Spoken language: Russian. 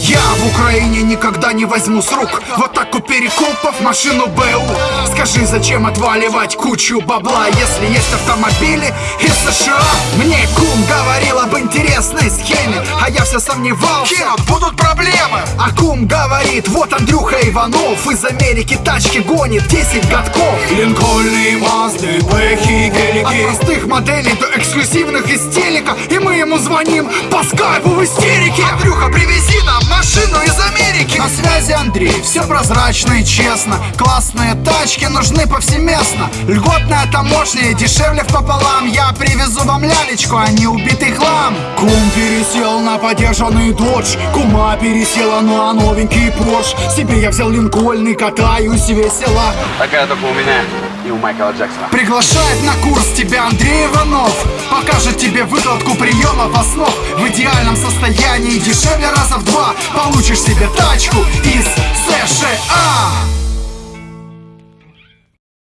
Я в Украине никогда не возьму с рук Вот так у перекупов машину БУ Скажи, зачем отваливать кучу бабла Если есть автомобили из США? Мне кум говорил об интересной схеме А я все сомневался. Кент, будут проблемы. А кум говорит, вот Андрюха Иванов Из Америки тачки гонит 10 годков. Линкольны, Мазды, Гелики От простых моделей до эксклюзивных из телека И мы ему звоним по скайпу в истерике. Андрюха, привези нам машину из Америки. На связи Андрей, все прозрачно и честно. Классные тачки нужны повсеместно. Льготная таможня и дешевле пополам Я привезу вам лялечку, а не убитый хлам. Кум пересел на подержанный додж Кума пересела на новенький Порш. Себе я взял Линкольн и катаюсь весело. Такая только у меня и у Майкла Джексона. Приглашает на курс тебя Андрей Иванов. Покажет тебе выкладку приемов основ В идеальном состоянии дешевле раза в два. Получишь себе тачку и